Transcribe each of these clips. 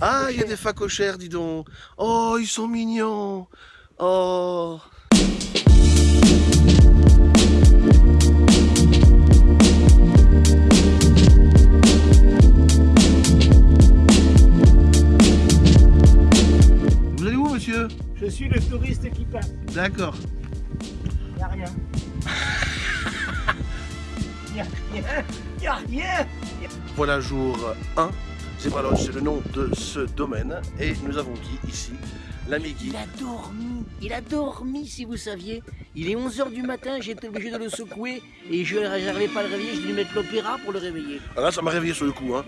Ah, il y a des facochères, dis donc. Oh, ils sont mignons. Oh. Vous allez où, monsieur? Je suis le touriste qui passe. D'accord. Y a rien. y a rien. Y a rien. Voilà jour 1. C'est le nom de ce domaine. Et nous avons Guy ici, l'ami Guy. Il a dormi, il a dormi si vous saviez. Il est 11h du matin, j'ai été obligé de le secouer et je n'arrivais pas à le réveiller, j'ai dû lui mettre l'opéra pour le réveiller. Ah là, ça m'a réveillé sur le coup. Hein.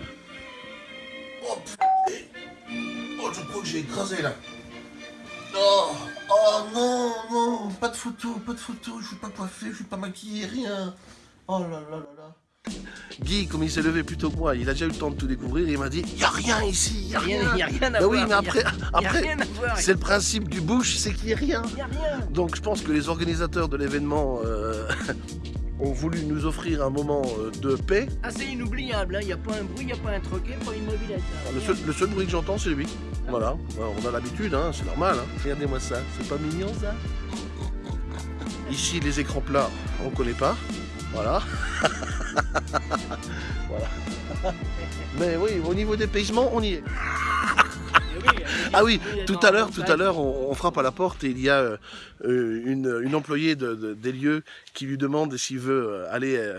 Oh, putain. oh, je crois que j'ai écrasé là. Oh, oh non, non, pas de photo, pas de photo, je suis pas coiffé, je suis pas maquillé, rien. Oh là là là là. Guy, comme il s'est levé plus tôt que moi, il a déjà eu le temps de tout découvrir, il m'a dit « y a rien ici, a Il rien n'y a, rien à Bah voir. oui, mais il a- après, il a après rien c'est le principe du bush, c'est qu'il n'y ait rien. Il y a rien. Donc je pense que les organisateurs de l'événement euh, ont voulu nous offrir un moment euh, de paix. Ah, c'est inoubliable, hein. il n'y a pas un bruit, il n'y a pas un troquet, pas une mobilette. hein. Le seul, le seul bruit que j'entends, c'est lui. Voilà, on a l'habitude, hein, c'est normal. hein. Regardez-moi ça, c'est pas mignon ça? Ici, les écrans plats, on connaît pas. Voilà. voilà. Mais oui, au niveau des paysements, on y est. Ah oui, tout à l'heure, tout à l'heure, on, on frappe à la porte et il y a euh, une, une employée de- de- des lieux qui lui demande s'il veut euh, aller euh,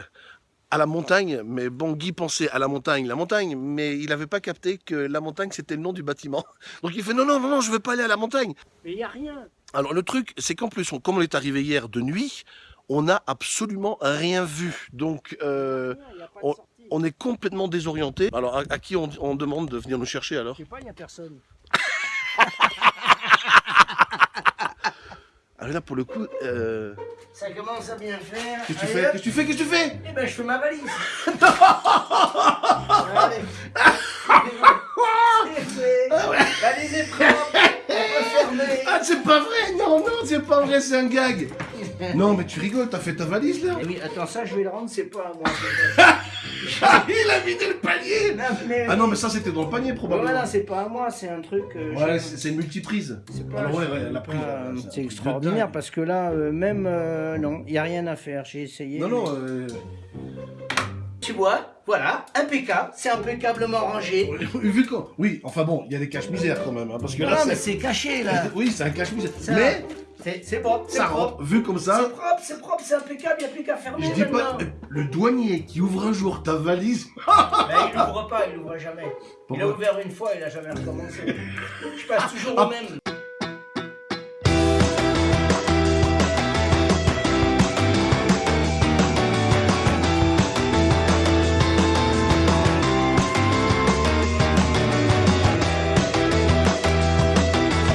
à la montagne. Mais bon, Guy pensait à la montagne, la montagne, mais il n'avait pas capté que la montagne c'était le nom du bâtiment. Donc il fait non, non, non, non, je veux pas aller à la montagne. Mais il n'y a rien. Alors le truc, c'est qu'en plus, on- comme on est arrivé hier de nuit, on n'a absolument rien vu. Donc euh, on- est complètement désorienté. Alors à, à qui on, on demande de venir nous chercher alors? Je sais pas, il n'y a personne. Alors là, pour le coup, euh, Ça commence à bien faire. qu'est-ce que tu fais. Qu'est-ce que tu fais Qu'est-ce que tu fais Eh ben, je fais ma valise. Est propre. Fermer. Ah, c'est pas vrai Non, non, c'est pas vrai, c'est un gag Non, mais tu rigoles, t'as fait ta valise là Eh oui, attends, ça, je vais le rendre, c'est pas à moi. Ah, Il a vidé le panier non, mais... Ah non, mais ça c'était dans le panier probablement. Voilà, c'est pas à moi, c'est un truc. euh, Ouais, je- c'est une multiprise. c'est pas- Alors ouais, ouais, elle a c'est de extraordinaire parce que là, euh, même. euh, non, il n'y a rien à faire, j'ai essayé. Non, mais- non, euh, Tu vois, voilà, impeccable, c'est impeccablement rangé. vu. Oui, enfin bon, il y a des caches-misères quand même, hein, parce que Non, là mais c'est... caché là. Oui, c'est un cache-misère. Ça- Mais C'est c'est propre, c'est propre. rentre, vu comme C'est ça, propre, c'est propre, c'est impeccable, il n'y a plus qu'à fermer. je dis pas... maintenant. Le douanier qui ouvre un jour ta valise... Mais il l'ouvre pas, il l'ouvre jamais. Il a ouvert une fois, il a jamais recommencé. Je passe toujours Ah. au même.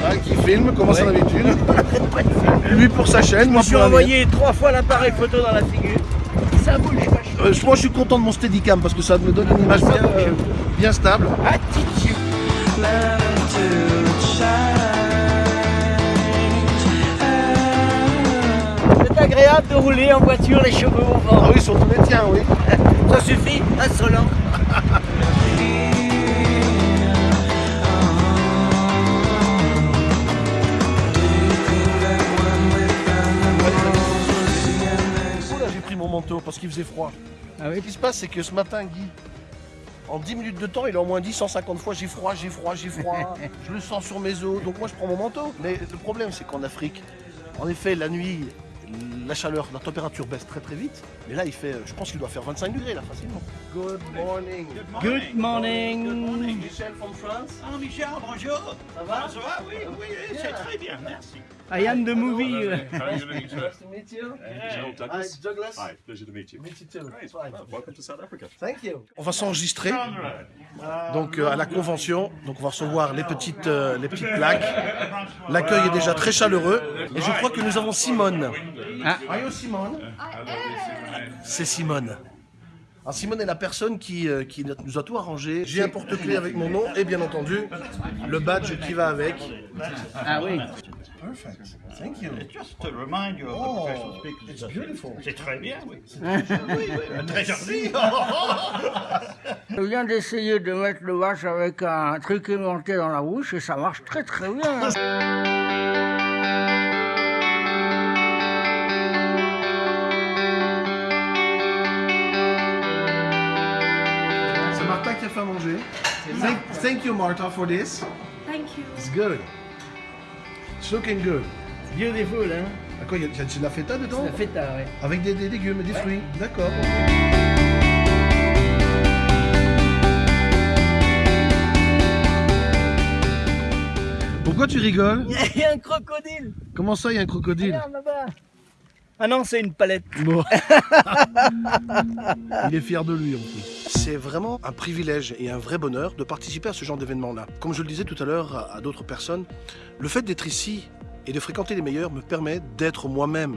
Ah, qui filme, comme à son habitude. Lui pour sa chaîne, moi Je suis pour la envoyé trois fois l'appareil photo dans la figure. Ça bouge pas. Euh, moi je suis content de mon Steadicam parce que ça me donne une image bien, euh, bien stable. Attitude. C'est agréable de rouler en voiture les cheveux au Ah vent. oui, surtout les tiens, oui. Faisait froid. Ah oui Ce qui se passe, c'est que ce matin, Guy, en 10 minutes de temps, il a au moins dit 150 fois j'ai froid, j'ai froid, j'ai froid. je le sens sur mes os, donc moi je prends mon manteau. Mais le problème, c'est qu'en Afrique, en effet, la nuit, la chaleur, la température baisse très très vite. Mais là, il fait, je pense qu'il doit faire 25 degrés là facilement. Good morning. Good morning. Michel from France. Ah Michel, bonjour. Ça va? Ça va Oui, oui, c'est très bien, merci. I am the movie. How are you doing, sir? Nice to meet you. Joe Hi, Douglas. Douglas. Hi, pleasure to meet you. Meet you too. Great. Fine. Well, welcome to South Africa. Thank you. On va s'enregistrer. Donc euh, à la convention, donc on va recevoir les petites, euh, les petites plaques. L'accueil est déjà très chaleureux. Et je crois que nous avons Simone. Ah. Are you Simone? C'est Simone. Alors Simone est la personne qui, euh, qui nous a tout arrangé. J'ai un porte-clés avec mon nom et bien entendu le badge qui va avec. Ah oui. Perfect. Thank you. It's just to remind you of the Oh, professional speakers. it's beautiful. C'est très bien, oui. oui, oui, très joli. Je viens d'essayer de mettre le vache avec un truc aimanté dans la bouche et ça marche très très bien. À manger. Thank, thank you, Martha, for this. Thank you. It's good. It's looking good. Beautiful, hein quoi, il y a il y a de la feta dedans? La feta, ouais. Avec des, des légumes et des fruits. D'accord. Pourquoi tu rigoles? Il y a un crocodile. Comment ça, il y a un crocodile? Regarde là-bas. Ah non, c'est une palette. Bon. Il est fier de lui en plus. C'est vraiment un privilège et un vrai bonheur de participer à ce genre d'événement-là. Comme je le disais tout à l'heure à, d'autres personnes, le fait d'être ici et de fréquenter les meilleurs me permet d'être moi-même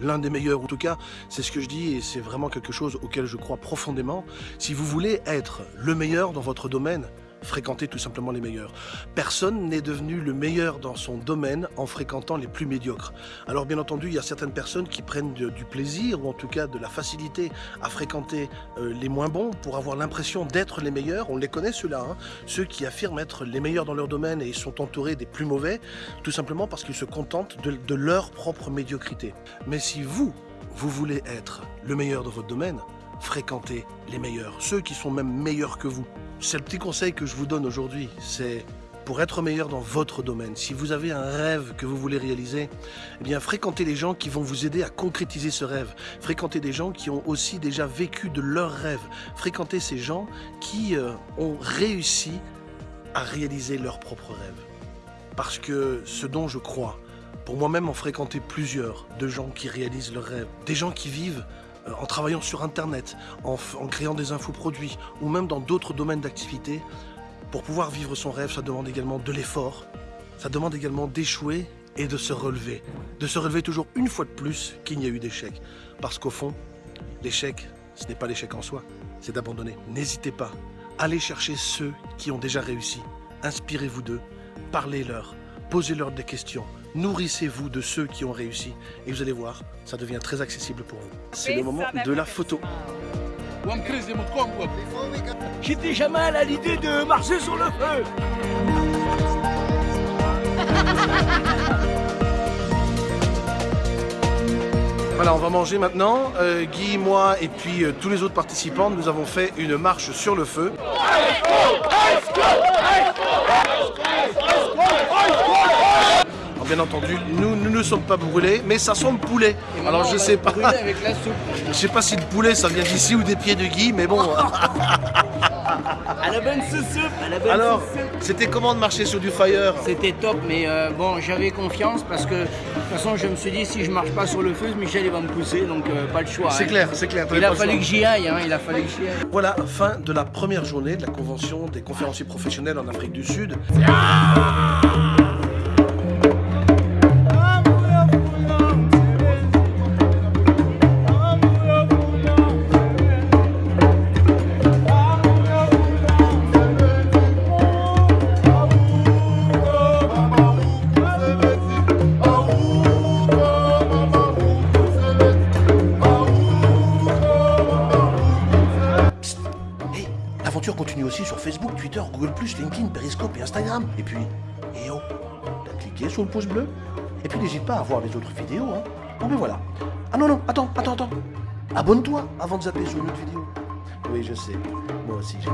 l'un des meilleurs. En tout cas, c'est ce que je dis et c'est vraiment quelque chose auquel je crois profondément. Si vous voulez être le meilleur dans votre domaine, fréquentez tout simplement les meilleurs. Personne n'est devenu le meilleur dans son domaine en fréquentant les plus médiocres. Alors bien entendu, il y a certaines personnes qui prennent du plaisir ou en tout cas de la facilité à fréquenter euh, les moins bons pour avoir l'impression d'être les meilleurs. On les connaît ceux-là, hein. ceux qui affirment être les meilleurs dans leur domaine et sont entourés des plus mauvais, tout simplement parce qu'ils se contentent de, de leur propre médiocrité. Mais si vous, vous voulez être le meilleur dans votre domaine, fréquentez les meilleurs, ceux qui sont même meilleurs que vous. C'est le petit conseil que je vous donne aujourd'hui, c'est pour être meilleur dans votre domaine, si vous avez un rêve que vous voulez réaliser, eh bien fréquentez les gens qui vont vous aider à concrétiser ce rêve. Fréquentez des gens qui ont aussi déjà vécu de leurs rêves. Fréquentez ces gens qui euh, ont réussi à réaliser leurs propres rêves. Parce que ce dont je crois, pour moi-même en fréquenter plusieurs de gens qui réalisent leurs rêves, des gens qui vivent en travaillant sur Internet, en créant des infoproduits ou même dans d'autres domaines d'activité, pour pouvoir vivre son rêve, ça demande également de l'effort, ça demande également d'échouer et de se relever. De se relever toujours une fois de plus qu'il n'y a eu d'échec. Parce qu'au fond, l'échec, ce n'est pas l'échec en soi, c'est d'abandonner. N'hésitez pas, allez chercher ceux qui ont déjà réussi. Inspirez-vous d'eux, parlez-leur, posez-leur des questions, nourrissez-vous de ceux qui ont réussi et vous allez voir, ça devient très accessible pour vous. C'est le moment de la photo. J'étais jamais à l'idée de marcher sur le feu. Voilà, on va manger maintenant. Euh, Guy, moi et puis euh, tous les autres participants, nous avons fait une marche sur le feu. Bien entendu, nous, nous ne sommes pas brûlés, mais ça sent le poulet. Alors je sais pas, avec la soupe. je sais pas si le poulet ça vient d'ici ou des pieds de Guy, mais bon. À la bonne soupe, à la bonne Alors, c'était comment de marcher sur du fire C'était top, mais euh, bon, j'avais confiance parce que de toute façon, je me suis dit si je marche pas sur le feu, Michel il va me pousser, donc euh, pas le choix. C'est hein. clair, c'est clair. Il a fallu que j'y aille, hein, il a fallu que j'y aille. Voilà, fin de la première journée de la convention des conférenciers professionnels en Afrique du Sud. Hey, Google+, LinkedIn, Periscope et Instagram. Et puis, eh oh, t'as cliqué sur le pouce bleu Et puis n'hésite pas à voir les autres vidéos, hein. Bon ben voilà. Ah non, non, attends, attends, attends. Abonne-toi avant de zapper sur une autre vidéo. Oui, je sais. Moi aussi, je.